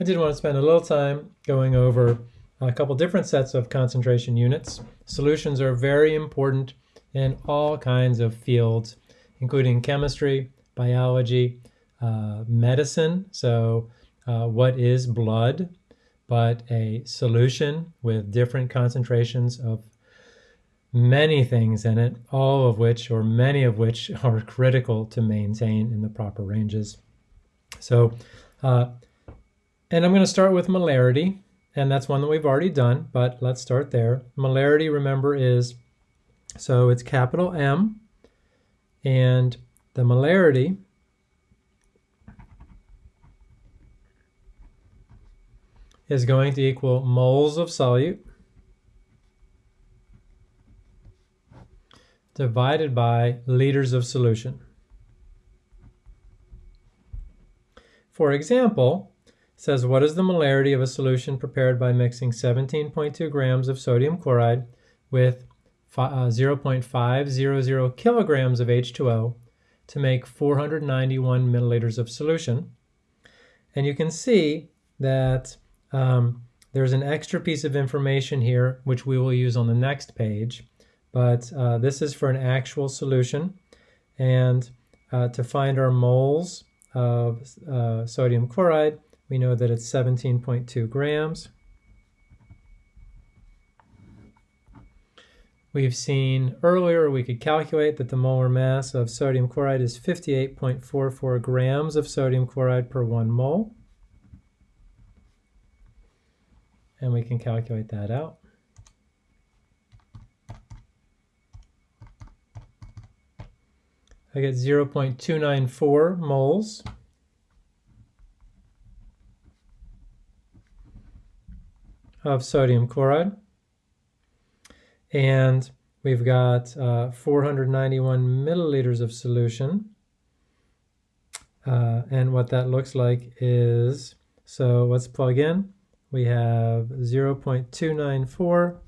I did want to spend a little time going over a couple different sets of concentration units. Solutions are very important in all kinds of fields, including chemistry, biology, uh, medicine. So, uh, what is blood? But a solution with different concentrations of many things in it, all of which, or many of which, are critical to maintain in the proper ranges. So, uh, and I'm going to start with molarity, and that's one that we've already done, but let's start there. Molarity, remember, is so it's capital M, and the molarity is going to equal moles of solute divided by liters of solution. For example, says what is the molarity of a solution prepared by mixing 17.2 grams of sodium chloride with uh, 0.500 kilograms of H2O to make 491 milliliters of solution. And you can see that um, there's an extra piece of information here, which we will use on the next page. But uh, this is for an actual solution. And uh, to find our moles of uh, sodium chloride, we know that it's 17.2 grams. We've seen earlier we could calculate that the molar mass of sodium chloride is 58.44 grams of sodium chloride per one mole. And we can calculate that out. I get 0.294 moles. Of sodium chloride. And we've got uh, 491 milliliters of solution. Uh, and what that looks like is, so let's plug in. We have 0.294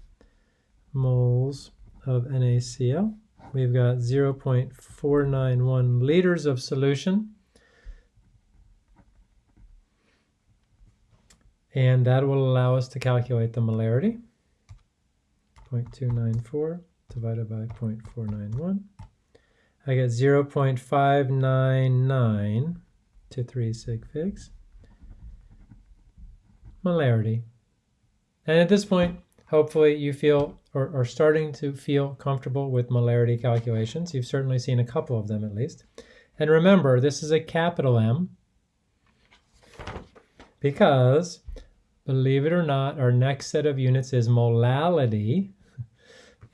moles of NaCl. We've got 0.491 liters of solution. And that will allow us to calculate the molarity. 0.294 divided by 0.491. I get 0.599 to 3 sig figs. Molarity. And at this point, hopefully you feel or are starting to feel comfortable with molarity calculations. You've certainly seen a couple of them at least. And remember, this is a capital M because, believe it or not, our next set of units is molality.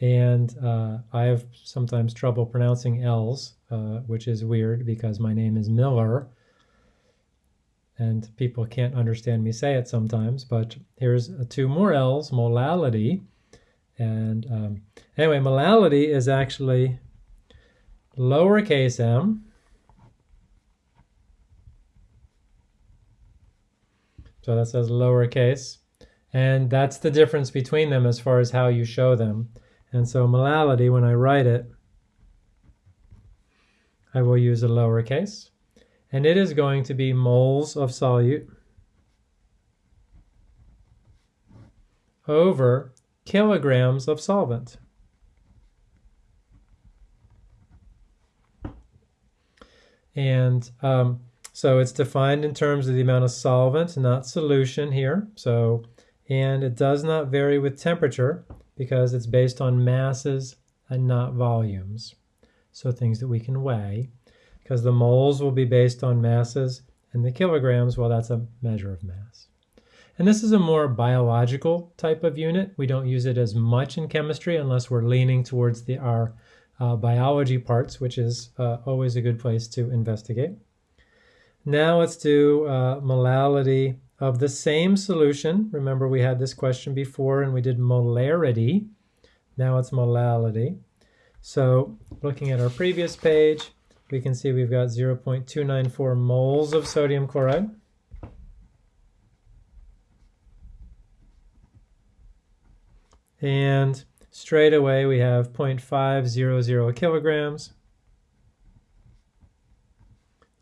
And uh, I have sometimes trouble pronouncing L's, uh, which is weird because my name is Miller and people can't understand me say it sometimes, but here's two more L's, molality. And um, anyway, molality is actually lowercase m. So that says lowercase. And that's the difference between them as far as how you show them. And so molality, when I write it, I will use a lowercase and it is going to be moles of solute over kilograms of solvent. And um, so it's defined in terms of the amount of solvent, not solution here. So, and it does not vary with temperature because it's based on masses and not volumes. So things that we can weigh because the moles will be based on masses and the kilograms, well, that's a measure of mass. And this is a more biological type of unit. We don't use it as much in chemistry unless we're leaning towards the, our uh, biology parts, which is uh, always a good place to investigate. Now let's do uh, molality of the same solution. Remember we had this question before and we did molarity. Now it's molality. So looking at our previous page, we can see we've got 0.294 moles of sodium chloride. And straight away we have 0.500 kilograms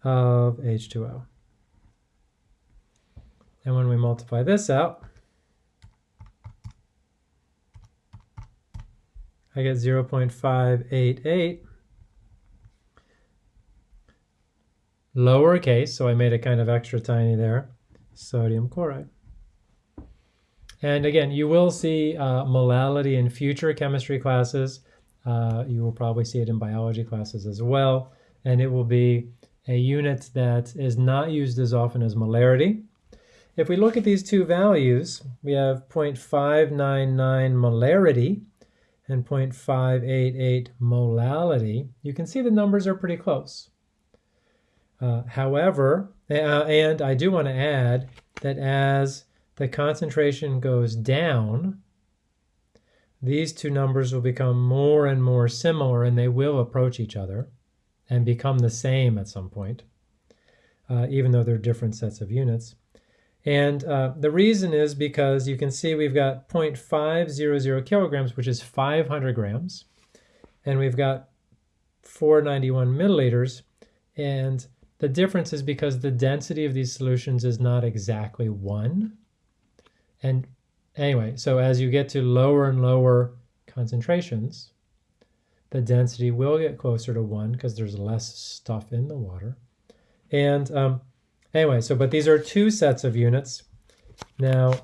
of H2O. And when we multiply this out, I get 0.588 lowercase, so I made it kind of extra tiny there, sodium chloride. And again, you will see uh, molality in future chemistry classes. Uh, you will probably see it in biology classes as well. And it will be a unit that is not used as often as molarity. If we look at these two values, we have 0.599 molarity and 0.588 molality. You can see the numbers are pretty close. Uh, however, uh, and I do want to add that as the concentration goes down, these two numbers will become more and more similar and they will approach each other and become the same at some point, uh, even though they're different sets of units. And uh, the reason is because you can see we've got 0.500 kilograms, which is 500 grams, and we've got 491 milliliters. And the difference is because the density of these solutions is not exactly one. And anyway, so as you get to lower and lower concentrations, the density will get closer to one because there's less stuff in the water. And um, anyway, so but these are two sets of units. Now,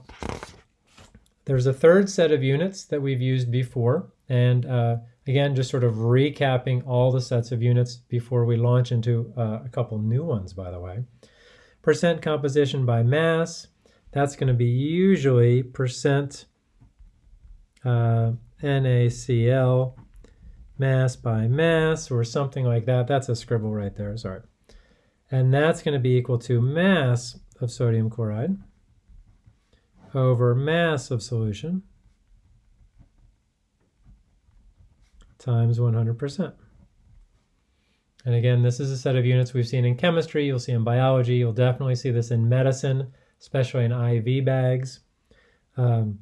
there's a third set of units that we've used before. And uh, again, just sort of recapping all the sets of units before we launch into uh, a couple new ones, by the way. Percent composition by mass, that's going to be usually percent uh, NaCl mass by mass or something like that. That's a scribble right there, sorry. And that's going to be equal to mass of sodium chloride over mass of solution times 100%. And again, this is a set of units we've seen in chemistry, you'll see in biology, you'll definitely see this in medicine, especially in IV bags. Um,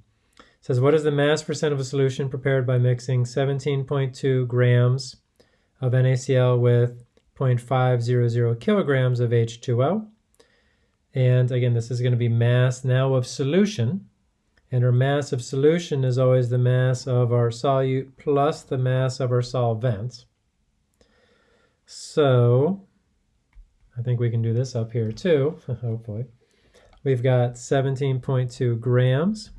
says, what is the mass percent of a solution prepared by mixing 17.2 grams of NaCl with 0.500 kilograms of H2O? And again, this is going to be mass now of solution. And our mass of solution is always the mass of our solute plus the mass of our solvent. So I think we can do this up here too, hopefully. We've got 17.2 grams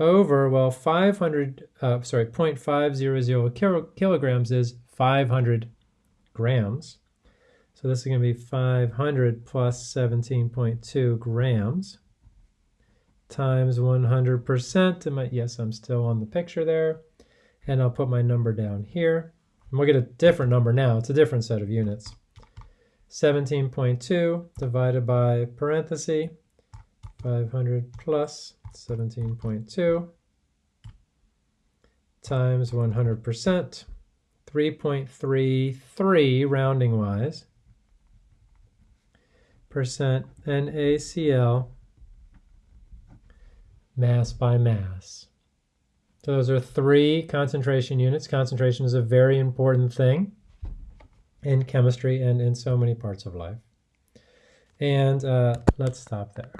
over, well, 500, uh, sorry, 0.500 kilograms is 500 grams. So this is going to be 500 plus 17.2 grams times 100%. yes, I'm still on the picture there. And I'll put my number down here. And we'll get a different number now. It's a different set of units. 17.2 divided by parenthesis 500 plus 17.2 times 100%, 3.33 rounding wise, percent NaCl mass by mass. So those are three concentration units. Concentration is a very important thing in chemistry and in so many parts of life. And uh, let's stop there.